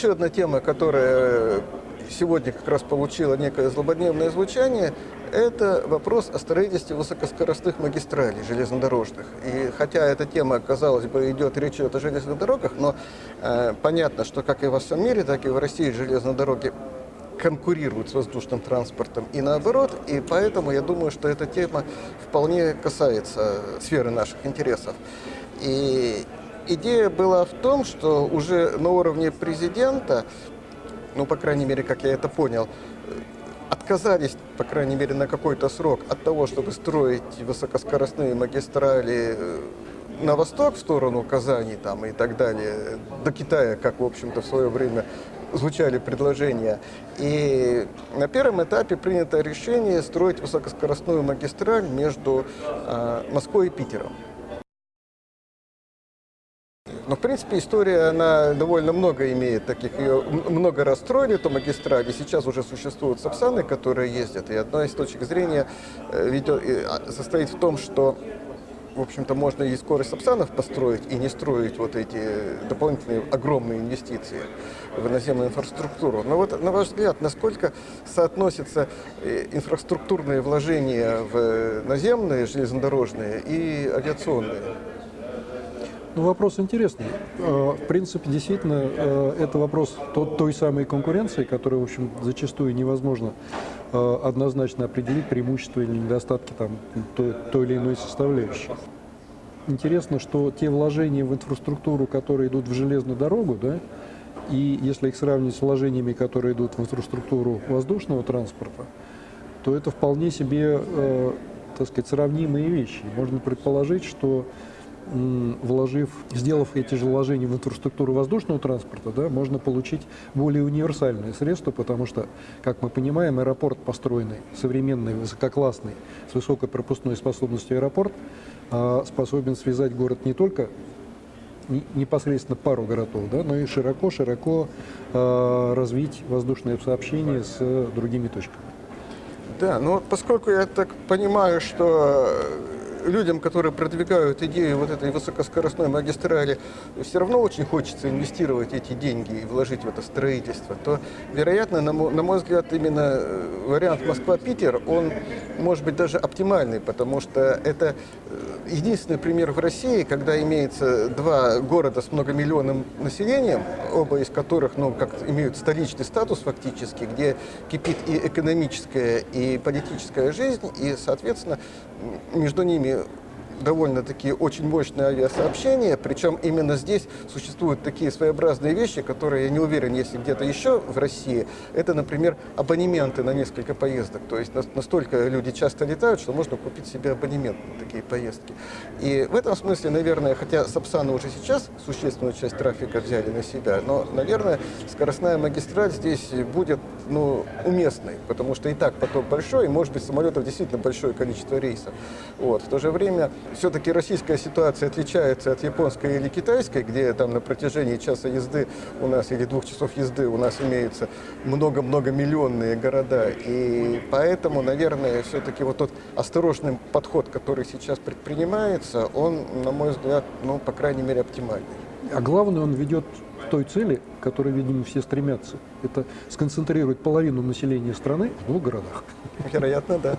еще одна тема, которая сегодня как раз получила некое злободневное звучание, это вопрос о строительстве высокоскоростных магистралей железнодорожных. И хотя эта тема, казалось бы, идет, речь идет о железных дорогах, но э, понятно, что как и во всем мире, так и в России железные дороги конкурируют с воздушным транспортом и наоборот, и поэтому я думаю, что эта тема вполне касается сферы наших интересов. И идея была в том, что уже на уровне президента, ну, по крайней мере, как я это понял, отказались, по крайней мере, на какой-то срок от того, чтобы строить высокоскоростные магистрали э, на восток, в сторону Казани там, и так далее, до Китая, как, в общем-то, в свое время звучали предложения. И на первом этапе принято решение строить высокоскоростную магистраль между э, Москвой и Питером. Но, в принципе, история, она довольно много имеет таких, ее много раз строили, эту магистраль, и сейчас уже существуют сапсаны, которые ездят. И одна из точек зрения э, ведет, а, состоит в том, что в общем-то, можно и скорость сапсанов построить, и не строить вот эти дополнительные огромные инвестиции в наземную инфраструктуру. Но вот, на ваш взгляд, насколько соотносятся э, инфраструктурные вложения в наземные железнодорожные и авиационные? Ну, вопрос интересный. Э, в принципе, действительно, э, это вопрос той самой конкуренции, которая, в общем, зачастую невозможно э, однозначно определить преимущества или недостатки там, той, той или иной составляющей. Интересно, что те вложения в инфраструктуру, которые идут в железную дорогу, да, и если их сравнить с вложениями, которые идут в инфраструктуру воздушного транспорта, то это вполне себе, э, так сказать, сравнимые вещи. Можно предположить, что вложив, сделав эти же вложения в инфраструктуру воздушного транспорта, да, можно получить более универсальные средства, потому что, как мы понимаем, аэропорт построенный, современный, высококлассный, с высокой пропускной способностью аэропорт, а, способен связать город не только непосредственно пару городов, да, но и широко-широко э, развить воздушное сообщение с другими точками. Да, но поскольку я так понимаю, что людям, которые продвигают идею вот этой высокоскоростной магистрали, все равно очень хочется инвестировать эти деньги и вложить в это строительство, то, вероятно, на мой, на мой взгляд, именно э, вариант Москва-Питер, он может быть даже оптимальный, потому что это э, единственный пример в России, когда имеется два города с многомиллионным населением, оба из которых, ну, как имеют столичный статус фактически, где кипит и экономическая, и политическая жизнь, и, соответственно, между ними довольно-таки очень мощное авиасообщение, причем именно здесь существуют такие своеобразные вещи, которые, я не уверен, если где-то еще в России, это, например, абонементы на несколько поездок. То есть настолько люди часто летают, что можно купить себе абонемент на такие поездки. И в этом смысле, наверное, хотя Сапсаны уже сейчас существенную часть трафика взяли на себя, но, наверное, скоростная магистраль здесь будет ну, уместной, потому что и так поток большой, и, может быть, самолетов действительно большое количество рейсов. Вот. В то же время все-таки российская ситуация отличается от японской или китайской, где там на протяжении часа езды у нас или двух часов езды у нас имеются много-много миллионные города. И поэтому, наверное, все-таки вот тот осторожный подход, который сейчас предпринимается, он, на мой взгляд, ну, по крайней мере, оптимальный. А главное, он ведет к той цели, к которой, видимо, все стремятся. Это сконцентрировать половину населения страны в двух городах. Вероятно, да.